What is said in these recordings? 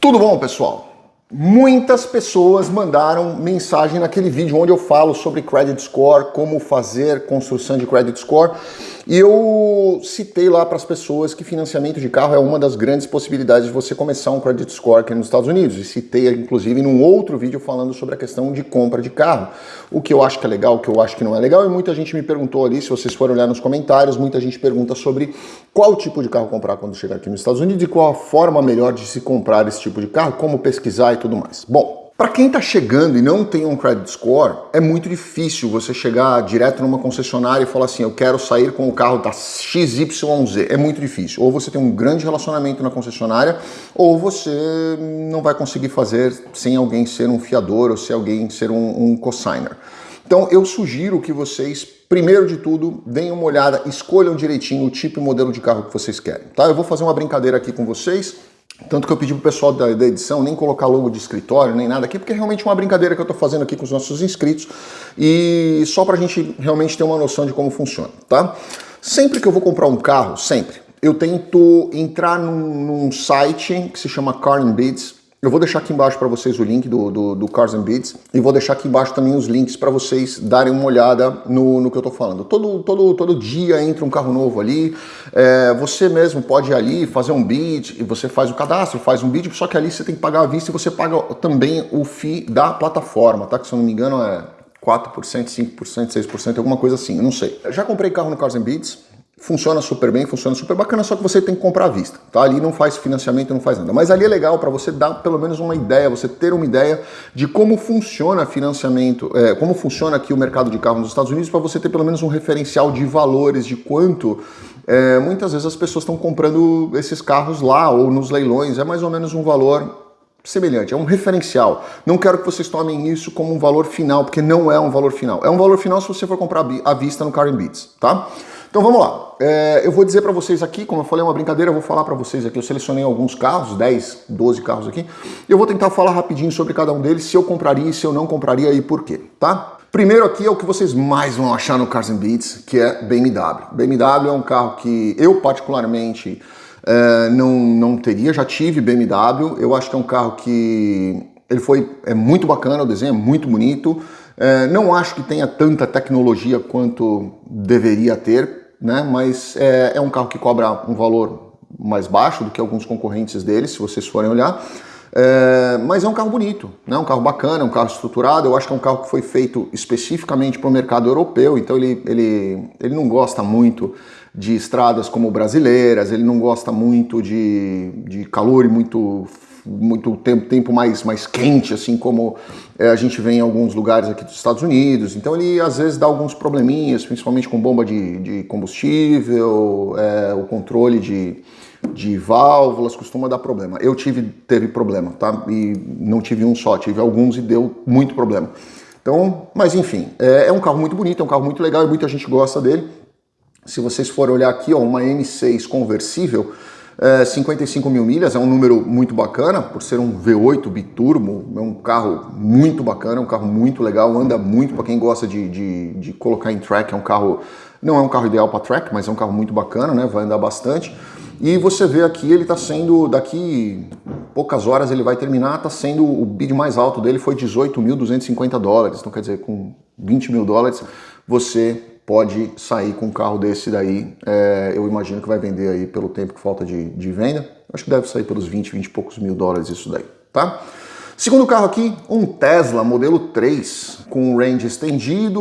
Tudo bom, pessoal? Muitas pessoas mandaram mensagem naquele vídeo onde eu falo sobre credit score, como fazer construção de credit score, e eu citei lá para as pessoas que financiamento de carro é uma das grandes possibilidades de você começar um credit score aqui nos Estados Unidos, e citei inclusive num outro vídeo falando sobre a questão de compra de carro, o que eu acho que é legal, o que eu acho que não é legal, e muita gente me perguntou ali, se vocês forem olhar nos comentários, muita gente pergunta sobre qual tipo de carro comprar quando chegar aqui nos Estados Unidos e qual a forma melhor de se comprar esse tipo de carro, como pesquisar e tudo mais. Bom, para quem está chegando e não tem um credit score, é muito difícil você chegar direto numa concessionária e falar assim, eu quero sair com o carro da XYZ. É muito difícil. Ou você tem um grande relacionamento na concessionária, ou você não vai conseguir fazer sem alguém ser um fiador ou sem alguém ser um, um consigner. Então eu sugiro que vocês, primeiro de tudo, deem uma olhada, escolham direitinho o tipo e modelo de carro que vocês querem. Tá? Eu vou fazer uma brincadeira aqui com vocês, tanto que eu pedi pro pessoal da, da, edição nem colocar logo de escritório, nem nada aqui, porque é realmente uma brincadeira que eu tô fazendo aqui com os nossos inscritos e só pra gente realmente ter uma noção de como funciona, tá? Sempre que eu vou comprar um carro, sempre, eu tento entrar num, num site que se chama Car eu vou deixar aqui embaixo para vocês o link do, do, do, Cars and Beats e vou deixar aqui embaixo também os links para vocês darem uma olhada no, no que eu estou falando. Todo, todo, todo dia entra um carro novo ali, é, você mesmo pode ir ali fazer um bid e você faz o cadastro, faz um bid, só que ali você tem que pagar a vista e você paga também o FII da plataforma, tá? Que se eu não me engano é 4%, 5%, 6%, alguma coisa assim, eu não sei. Eu já comprei carro no Cars and Beats, funciona super bem, funciona super bacana, só que você tem que comprar à vista, tá? Ali não faz financiamento, não faz nada. Mas ali é legal para você dar pelo menos uma ideia, você ter uma ideia de como funciona financiamento, é, como funciona aqui o mercado de carro nos Estados Unidos, para você ter pelo menos um referencial de valores, de quanto é, muitas vezes as pessoas estão comprando esses carros lá ou nos leilões, é mais ou menos um valor semelhante, é um referencial. Não quero que vocês tomem isso como um valor final, porque não é um valor final. É um valor final se você for comprar à vista no Car Beats, tá? Então vamos lá, é, eu vou dizer para vocês aqui, como eu falei, é uma brincadeira, eu vou falar para vocês aqui, eu selecionei alguns carros, 10, 12 carros aqui, eu vou tentar falar rapidinho sobre cada um deles, se eu compraria, se eu não compraria e por quê, tá? Primeiro aqui é o que vocês mais vão achar no Cars Beats, que é BMW. BMW é um carro que eu particularmente é, não, não teria, já tive BMW, eu acho que é um carro que ele foi, é muito bacana, o desenho é muito bonito, é, não acho que tenha tanta tecnologia quanto deveria ter, né? mas é, é um carro que cobra um valor mais baixo do que alguns concorrentes dele, se vocês forem olhar. É, mas é um carro bonito, né? um carro bacana, um carro estruturado. Eu acho que é um carro que foi feito especificamente para o mercado europeu, então ele, ele, ele não gosta muito de estradas como brasileiras, ele não gosta muito de, de calor e muito muito tempo, tempo mais, mais quente, assim como é, a gente vê em alguns lugares aqui dos Estados Unidos. Então ele às vezes dá alguns probleminhas, principalmente com bomba de, de combustível, é, o controle de, de válvulas costuma dar problema. Eu tive, teve problema, tá? E não tive um só, tive alguns e deu muito problema. Então, mas enfim, é, é um carro muito bonito, é um carro muito legal e muita gente gosta dele. Se vocês forem olhar aqui, ó, uma M6 conversível, é, 55 mil milhas é um número muito bacana, por ser um V8 biturbo, é um carro muito bacana, é um carro muito legal, anda muito para quem gosta de, de, de, colocar em track, é um carro, não é um carro ideal para track, mas é um carro muito bacana, né? vai andar bastante. E você vê aqui, ele está sendo, daqui poucas horas ele vai terminar, está sendo, o bid mais alto dele foi 18.250 dólares, então quer dizer, com 20 mil dólares você pode sair com um carro desse daí, é, eu imagino que vai vender aí pelo tempo que falta de, de venda, acho que deve sair pelos 20, 20 e poucos mil dólares isso daí, tá? Segundo carro aqui, um Tesla modelo 3, com range estendido,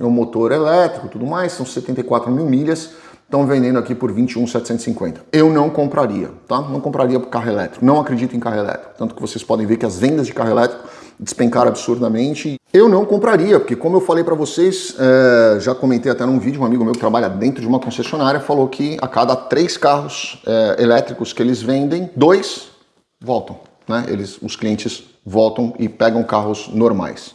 um motor elétrico tudo mais, são 74 mil milhas, estão vendendo aqui por 21,750. Eu não compraria, tá? Não compraria carro elétrico, não acredito em carro elétrico, tanto que vocês podem ver que as vendas de carro elétrico despencaram absurdamente. Eu não compraria, porque como eu falei para vocês, é, já comentei até num vídeo, um amigo meu que trabalha dentro de uma concessionária falou que a cada três carros é, elétricos que eles vendem, dois voltam. Né? Eles, os clientes voltam e pegam carros normais.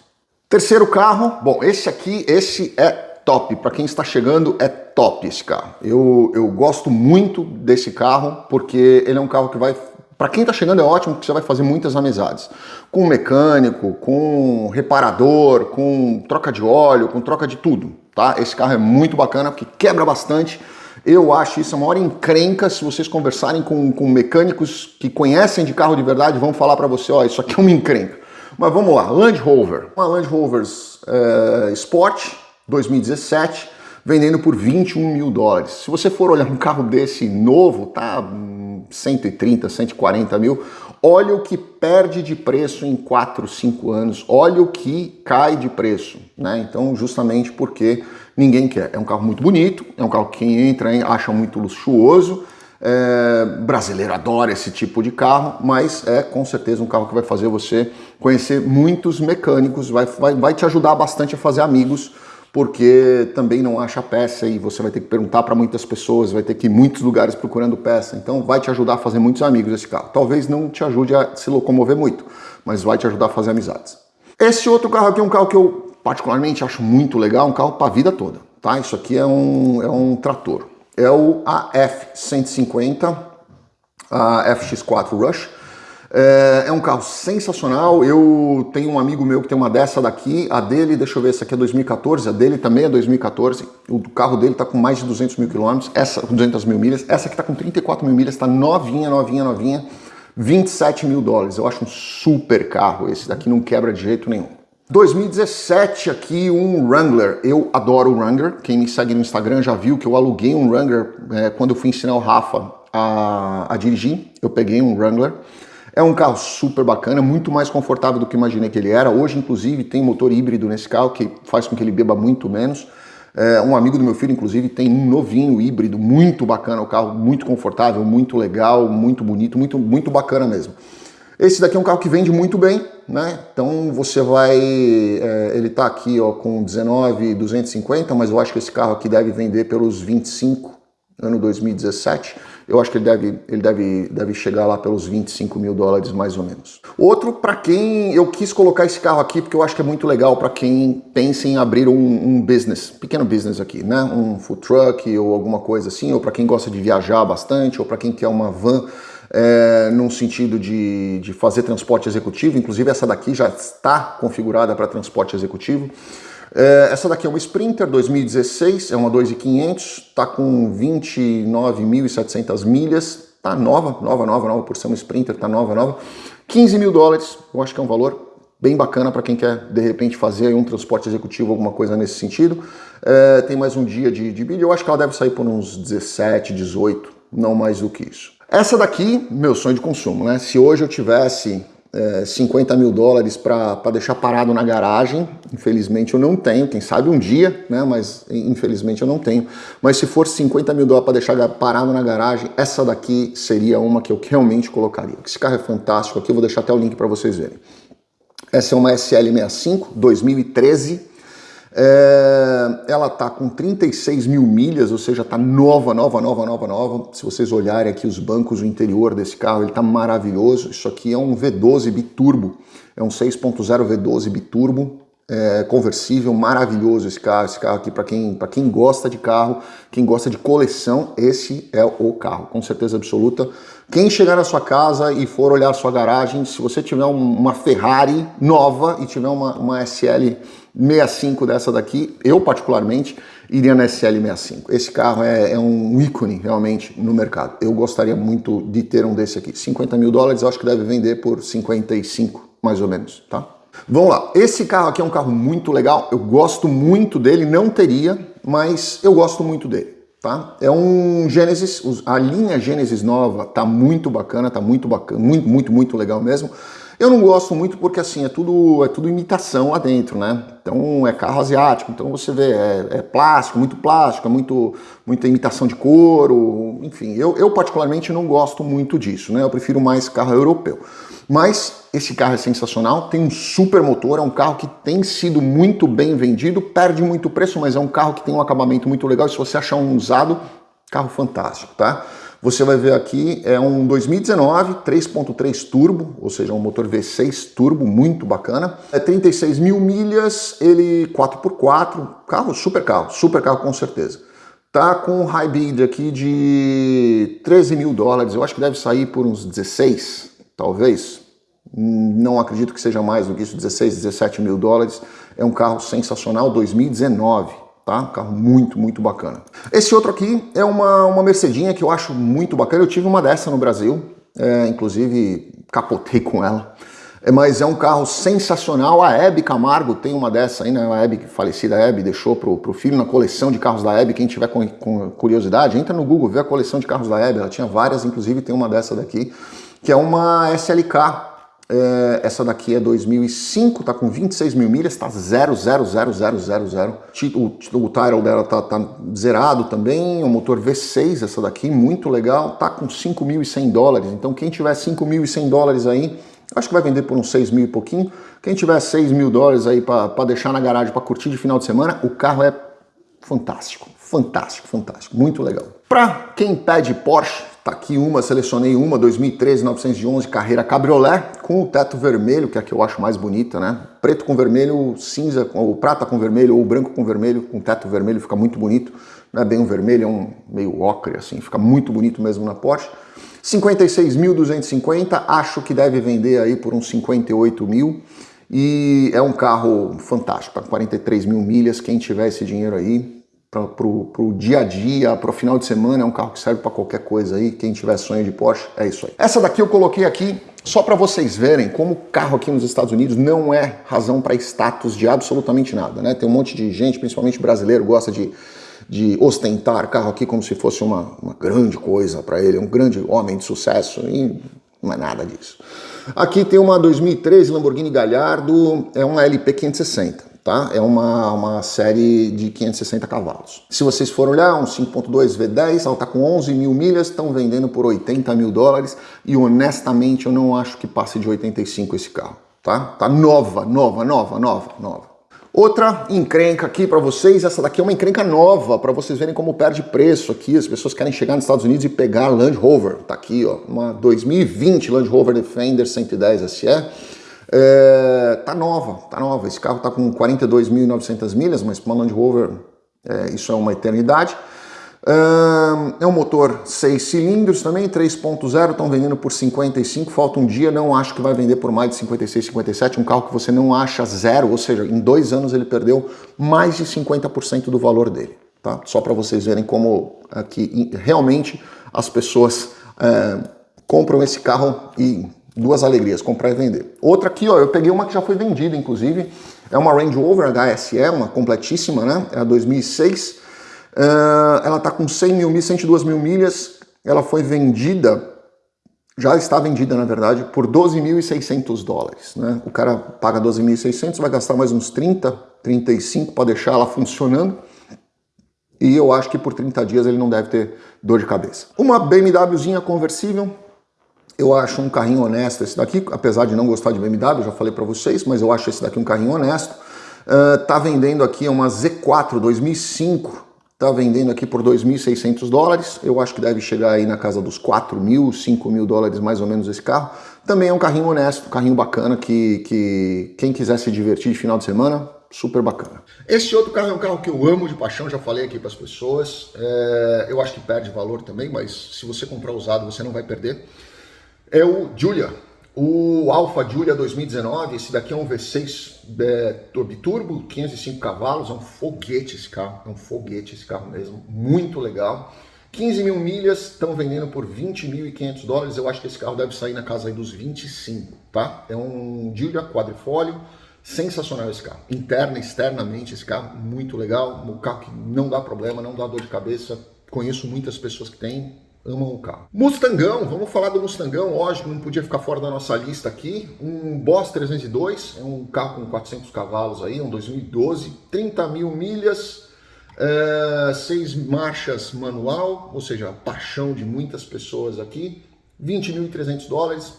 Terceiro carro, bom, esse aqui, esse é top. Para quem está chegando, é top esse carro. Eu, eu gosto muito desse carro porque ele é um carro que vai para quem está chegando é ótimo porque você vai fazer muitas amizades. Com mecânico, com reparador, com troca de óleo, com troca de tudo, tá? Esse carro é muito bacana porque quebra bastante, Eu acho isso a maior encrenca se vocês conversarem com, com mecânicos que conhecem de carro de verdade, vão falar para você, ó, isso aqui é uma encrenca. Mas vamos lá, Land Rover. Uma Land Rover é, Sport 2017, vendendo por 21 mil dólares. Se você for olhar um carro desse novo, tá 130, 140 mil. Olha o que perde de preço em 4, 5 anos. Olha o que cai de preço. Né? Então, justamente porque ninguém quer. É um carro muito bonito, é um carro que quem entra acha muito luxuoso. É, brasileiro adora esse tipo de carro, mas é com certeza um carro que vai fazer você conhecer muitos mecânicos, vai, vai, vai te ajudar bastante a fazer amigos porque também não acha peça e você vai ter que perguntar para muitas pessoas, vai ter que ir em muitos lugares procurando peça. Então vai te ajudar a fazer muitos amigos esse carro. Talvez não te ajude a se locomover muito, mas vai te ajudar a fazer amizades. Esse outro carro aqui é um carro que eu particularmente acho muito legal, um carro para a vida toda. Tá? Isso aqui é um, é um trator. É o AF150, a FX4 Rush. É, é, um carro sensacional, eu tenho um amigo meu que tem uma dessa daqui, a dele, deixa eu ver, essa aqui é 2014, a dele também é 2014, o carro dele está com mais de 200 mil quilômetros, essa com 200 mil milhas, essa aqui está com 34 mil milhas, está novinha, novinha, novinha, 27 mil dólares, eu acho um super carro esse daqui, não quebra de jeito nenhum. 2017 aqui um Wrangler, eu adoro o Wrangler, quem me segue no Instagram já viu que eu aluguei um Wrangler é, quando eu fui ensinar o Rafa a, a dirigir, eu peguei um Wrangler, é um carro super bacana, muito mais confortável do que imaginei que ele era. Hoje, inclusive, tem motor híbrido nesse carro que faz com que ele beba muito menos. É, um amigo do meu filho, inclusive, tem um novinho híbrido, muito bacana o carro, muito confortável, muito legal, muito bonito, muito, muito bacana mesmo. Esse daqui é um carro que vende muito bem, né? Então você vai, é, ele tá aqui ó, com 19,250, mas eu acho que esse carro aqui deve vender pelos 25, ano 2017 eu acho que ele deve, ele deve, deve chegar lá pelos 25 mil dólares mais ou menos. Outro, para quem eu quis colocar esse carro aqui, porque eu acho que é muito legal para quem pensa em abrir um, um, business, pequeno business aqui, né? Um food truck ou alguma coisa assim, ou para quem gosta de viajar bastante, ou para quem quer uma van é, num sentido de, de fazer transporte executivo, inclusive essa daqui já está configurada para transporte executivo. É, essa daqui é uma Sprinter 2016, é uma 2.500, está com 29.700 milhas, tá nova, nova, nova, nova, por ser uma Sprinter, tá nova, nova. 15 mil dólares, eu acho que é um valor bem bacana para quem quer, de repente, fazer um transporte executivo, alguma coisa nesse sentido. É, tem mais um dia de, de vídeo, eu acho que ela deve sair por uns 17, 18, não mais do que isso. Essa daqui, meu sonho de consumo, né? Se hoje eu tivesse é, 50 mil dólares para deixar parado na garagem. Infelizmente eu não tenho, quem sabe um dia, né? Mas infelizmente eu não tenho. Mas se for 50 mil dólares para deixar parado na garagem, essa daqui seria uma que eu realmente colocaria. Esse carro é fantástico aqui, eu vou deixar até o link para vocês verem. Essa é uma SL65 2013 é, ela está com 36 mil milhas, ou seja, está nova, nova, nova, nova, nova. Se vocês olharem aqui os bancos, o interior desse carro, ele está maravilhoso. Isso aqui é um V12 biturbo, é um 6.0 V12 biturbo, é, conversível, maravilhoso esse carro. Esse carro aqui, para quem, quem gosta de carro, quem gosta de coleção, esse é o carro, com certeza absoluta. Quem chegar na sua casa e for olhar a sua garagem, se você tiver uma Ferrari nova e tiver uma, uma SL 65 dessa daqui, eu particularmente iria na SL65. Esse carro é, é, um ícone realmente no mercado. Eu gostaria muito de ter um desse aqui. 50 mil dólares, eu acho que deve vender por 55, mais ou menos, tá? Vamos lá, esse carro aqui é um carro muito legal, eu gosto muito dele, não teria, mas eu gosto muito dele. Tá? É um Genesis, a linha Genesis nova tá muito bacana, tá muito bacana, muito, muito, muito legal mesmo. Eu não gosto muito porque assim, é tudo, é tudo imitação lá dentro, né? Então é carro asiático, então você vê, é, é plástico, muito plástico, é muito, muita imitação de couro, enfim, eu, eu particularmente não gosto muito disso, né? Eu prefiro mais carro europeu. Mas esse carro é sensacional, tem um super motor, é um carro que tem sido muito bem vendido, perde muito preço, mas é um carro que tem um acabamento muito legal, e se você achar um usado, carro fantástico, tá? Você vai ver aqui, é um 2019 3.3 turbo, ou seja, um motor V6 turbo, muito bacana. É 36 mil milhas, ele 4x4, carro, super carro, super carro com certeza. Tá com um high bid aqui de 13 mil dólares, eu acho que deve sair por uns 16, talvez. Não acredito que seja mais do que isso, 16, 17 mil dólares. É um carro sensacional, 2019, tá? Um carro muito, muito bacana. Esse outro aqui é uma, uma Mercedinha que eu acho muito bacana. Eu tive uma dessa no Brasil, é, inclusive capotei com ela. É, mas é um carro sensacional. A Hebe Camargo tem uma dessa aí, né? A Hebe, falecida Hebe, deixou pro, pro filho na coleção de carros da Hebe. Quem tiver com, com curiosidade, entra no Google, vê a coleção de carros da Hebe. Ela tinha várias, inclusive tem uma dessa daqui, que é uma SLK é, essa daqui é 2005, tá com 26 mil milhas, tá 0,00000. O, o title dela tá, tá, zerado também, o motor V6 essa daqui, muito legal, tá com 5.100 dólares. Então quem tiver 5.100 dólares aí, acho que vai vender por uns 6 mil e pouquinho. Quem tiver 6 mil dólares aí para deixar na garagem para curtir de final de semana, o carro é fantástico, fantástico, fantástico, muito legal. Para quem pede Porsche, Tá aqui uma, selecionei uma, 2013, 911, carreira cabriolé, com o teto vermelho, que é a que eu acho mais bonita, né? Preto com vermelho, cinza, ou prata com vermelho, ou branco com vermelho, com teto vermelho, fica muito bonito. Não é bem um vermelho, é um meio ocre, assim, fica muito bonito mesmo na Porsche. 56.250, acho que deve vender aí por uns 58 mil. E é um carro fantástico, para 43 mil milhas, quem tiver esse dinheiro aí, para o dia a dia, para o final de semana, é um carro que serve para qualquer coisa aí. Quem tiver sonho de Porsche, é isso aí. Essa daqui eu coloquei aqui só para vocês verem como o carro aqui nos Estados Unidos não é razão para status de absolutamente nada, né? Tem um monte de gente, principalmente brasileiro, gosta de, de ostentar carro aqui como se fosse uma, uma grande coisa para ele, um grande homem de sucesso e não é nada disso. Aqui tem uma 2013 Lamborghini Gallardo, é uma LP 560 tá? É uma, uma série de 560 cavalos. Se vocês forem olhar, um 5.2 V10, ela está com 11 mil milhas, estão vendendo por 80 mil dólares e honestamente eu não acho que passe de 85 esse carro, tá? Tá nova, nova, nova, nova, nova. Outra encrenca aqui para vocês, essa daqui é uma encrenca nova, para vocês verem como perde preço aqui, as pessoas querem chegar nos Estados Unidos e pegar Land Rover, tá aqui ó, uma 2020 Land Rover Defender 110 SE, é, tá nova, tá nova. Esse carro tá com 42.900 milhas, mas para uma Land Rover é, isso é uma eternidade. É um motor 6 cilindros também, 3.0, estão vendendo por 55, falta um dia, não acho que vai vender por mais de 56, 57, um carro que você não acha zero, ou seja, em dois anos ele perdeu mais de 50% do valor dele, tá? Só para vocês verem como aqui realmente as pessoas é, compram esse carro e duas alegrias, comprar e vender. Outra aqui, ó, eu peguei uma que já foi vendida, inclusive, é uma Range Rover HSE, uma completíssima, né? É a 2006. Uh, ela tá com 100 mil milhas, 102 mil milhas. Ela foi vendida, já está vendida, na verdade, por 12.600 dólares, né? O cara paga 12.600, vai gastar mais uns 30, 35 para deixar ela funcionando. E eu acho que por 30 dias ele não deve ter dor de cabeça. Uma BMWzinha conversível, eu acho um carrinho honesto esse daqui, apesar de não gostar de BMW, já falei para vocês, mas eu acho esse daqui um carrinho honesto. Uh, tá vendendo aqui uma Z4 2005, tá vendendo aqui por 2.600 dólares. Eu acho que deve chegar aí na casa dos 4 mil, 5 mil dólares mais ou menos esse carro. Também é um carrinho honesto, um carrinho bacana que, que quem quiser se divertir de final de semana, super bacana. Esse outro carro é um carro que eu amo de paixão, já falei aqui para as pessoas. É, eu acho que perde valor também, mas se você comprar usado você não vai perder é o Julia, o Alfa Julia 2019, esse daqui é um V6 é, biturbo, 505 cavalos, é um foguete esse carro, é um foguete esse carro mesmo, muito legal. 15 mil milhas, estão vendendo por 20.500 dólares, eu acho que esse carro deve sair na casa aí dos 25, tá? É um Julia quadrifólio, sensacional esse carro, interna externamente esse carro, muito legal, um carro que não dá problema, não dá dor de cabeça, conheço muitas pessoas que têm, amam o carro. Mustangão, vamos falar do Mustangão, lógico, não podia ficar fora da nossa lista aqui. Um Boss 302, é um carro com 400 cavalos aí, um 2012, 30 mil milhas, é, seis marchas manual, ou seja, a paixão de muitas pessoas aqui, 20.300 dólares,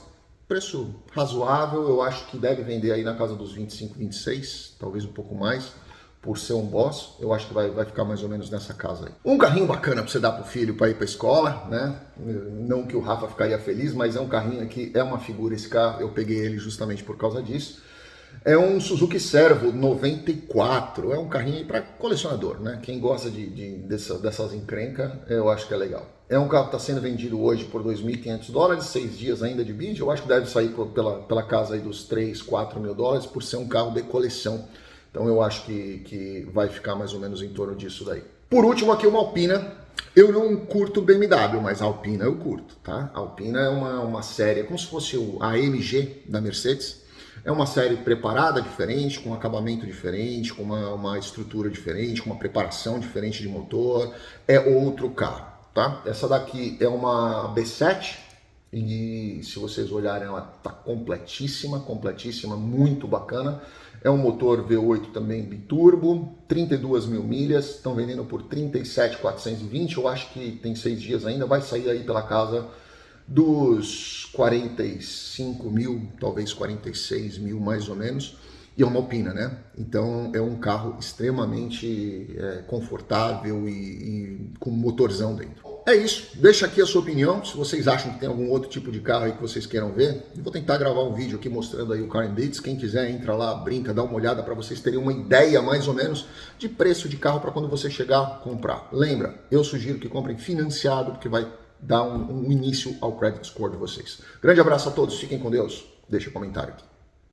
preço razoável, eu acho que deve vender aí na casa dos 25, 26, talvez um pouco mais por ser um boss, eu acho que vai, vai ficar mais ou menos nessa casa aí. Um carrinho bacana para você dar pro filho para ir para escola, né? Não que o Rafa ficaria feliz, mas é um carrinho que é uma figura esse carro, eu peguei ele justamente por causa disso. É um Suzuki Servo 94, é um carrinho para colecionador, né? Quem gosta de, de dessa, dessas encrencas, eu acho que é legal. É um carro que está sendo vendido hoje por 2.500 dólares, seis dias ainda de vídeo, eu acho que deve sair pela, pela casa aí dos 3, 4 mil dólares, por ser um carro de coleção. Então eu acho que, que vai ficar mais ou menos em torno disso daí. Por último aqui uma Alpina. Eu não curto BMW, mas a Alpina eu curto, tá? A Alpina é uma, uma série, é como se fosse a AMG da Mercedes. É uma série preparada diferente, com um acabamento diferente, com uma, uma estrutura diferente, com uma preparação diferente de motor. É outro carro, tá? Essa daqui é uma B7, e se vocês olharem ela está completíssima, completíssima, muito bacana. É um motor V8 também biturbo, 32 mil milhas, estão vendendo por 37,420, eu acho que tem seis dias ainda, vai sair aí pela casa dos 45 mil, talvez 46 mil mais ou menos, e é uma Alpina, né? Então é um carro extremamente é, confortável e, e com motorzão dentro. É isso, deixa aqui a sua opinião, se vocês acham que tem algum outro tipo de carro aí que vocês queiram ver. Eu vou tentar gravar um vídeo aqui mostrando aí o Car Beats, quem quiser entra lá, brinca, dá uma olhada para vocês terem uma ideia mais ou menos de preço de carro para quando você chegar comprar. Lembra, eu sugiro que comprem financiado, porque vai dar um, um início ao credit score de vocês. Grande abraço a todos, fiquem com Deus, deixa um comentário aqui.